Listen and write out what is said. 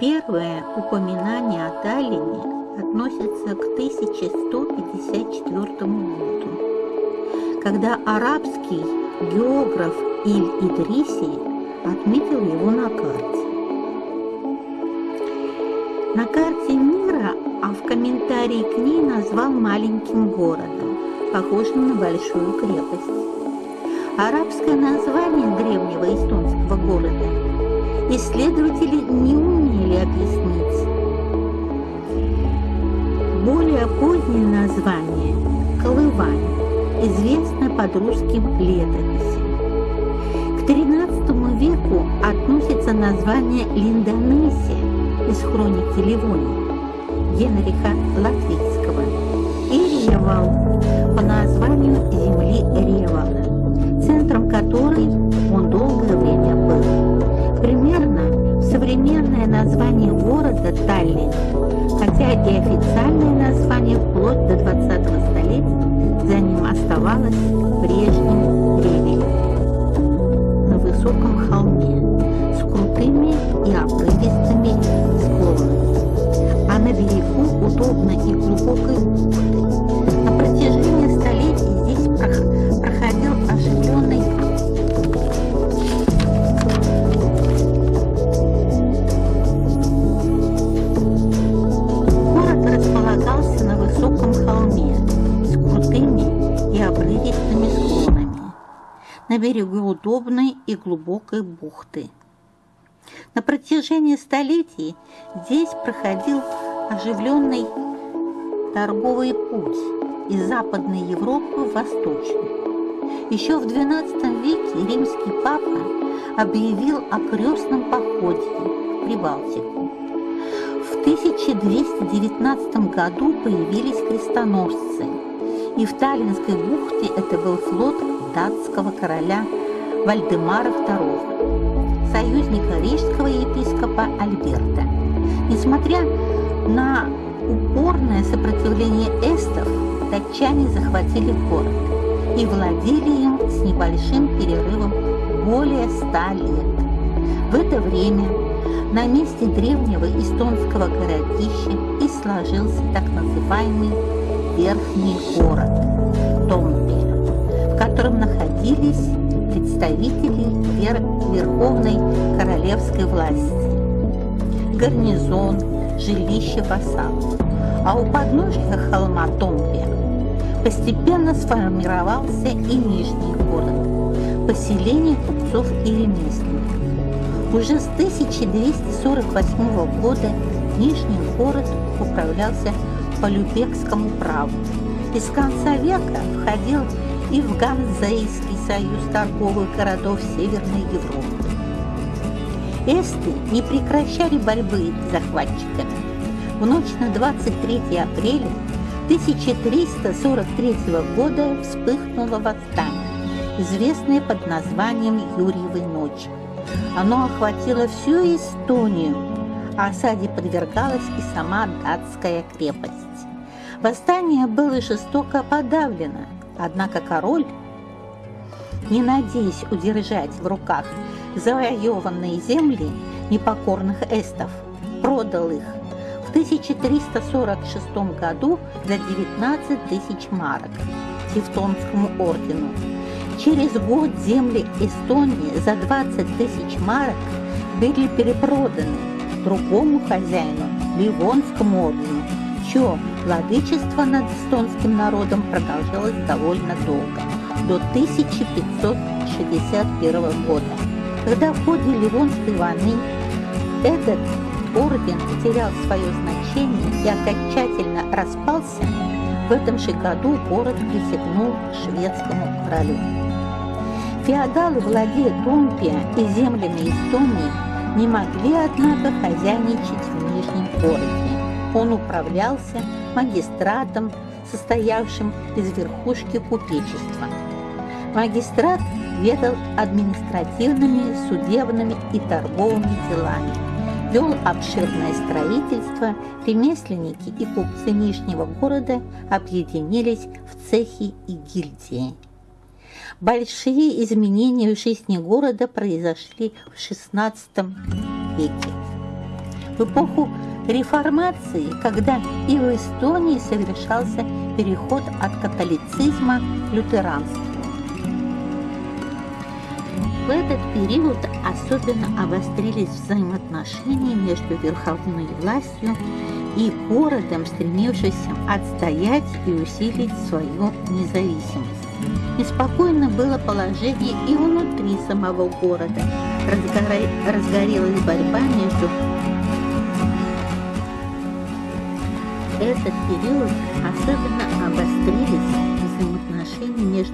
Первое упоминание о Таллине относится к 1154 году, когда арабский географ Иль-Идриси отметил его на карте. На карте мира, а в комментарии к ней назвал маленьким городом, похожим на большую крепость. Арабское название древнего эстонского города исследователи не умели объяснить. Более позднее название – Колывань, известно под русским летописью. К XIII веку относится название Линдонесия из хроники Ливонии Генриха Латвийского и Ревал по названию хотя и официальное название вплоть до 20-го столетия за ним оставалось прежним Ревелем. На высоком холме с крутыми и обрывистыми склонами, а на берегу удобной и глубокой. На берегу удобной и глубокой бухты. На протяжении столетий здесь проходил оживленный торговый путь из Западной Европы в Восточную. Еще в XII веке римский папа объявил о крестном походе в Прибалтику. В 1219 году появились крестоносцы, и в Таллинской бухте это был флот датского короля Вальдемара II, союзника рижского епископа Альберта. Несмотря на упорное сопротивление эстов, датчане захватили город и владели им с небольшим перерывом более ста лет. В это время на месте древнего эстонского городища и сложился так называемый Верхний город Томпе, в котором находились представители вер верховной королевской власти, гарнизон, жилище вассалов. А у подножия холма Томпе постепенно сформировался и Нижний город, поселение купцов и ремесленников. Уже с 1248 года Нижний город управлялся по Любекскому праву. И с конца века входил и в Ганзейский союз торговых городов Северной Европы. Эсты не прекращали борьбы с захватчиками. В ночь на 23 апреля 1343 года вспыхнуло восстание, известное под названием Юрьевой ночи. Оно охватило всю Эстонию, а осаде подвергалась и сама датская крепость. Восстание было жестоко подавлено, однако король, не надеясь удержать в руках завоеванные земли непокорных эстов, продал их в 1346 году за 19 тысяч марок Тевтонскому ордену. Через год земли Эстонии за 20 тысяч марок были перепроданы другому хозяину, Ливонскому ордену, чье владычество над эстонским народом продолжалось довольно долго, до 1561 года, когда в ходе Ливонской войны этот орден потерял свое значение и окончательно распался, в этом же году город присягнул шведскому королю. Феодалы, владея Томпия и землями Эстонии, не могли, однако, хозяйничать в Нижнем городе. Он управлялся магистратом, состоявшим из верхушки купечества. Магистрат ведал административными, судебными и торговыми делами, вел обширное строительство, ремесленники и купцы Нижнего города объединились в цехи и гильдии. Большие изменения в жизни города произошли в XVI веке. в эпоху реформации, когда и в Эстонии совершался переход от католицизма к лютеранству. В этот период особенно обострились взаимоотношения между верховной властью и городом, стремившимся отстоять и усилить свою независимость. Неспокойно было положение и внутри самого города. Разгорелась борьба между этот период особенно обострились взаимоотношения между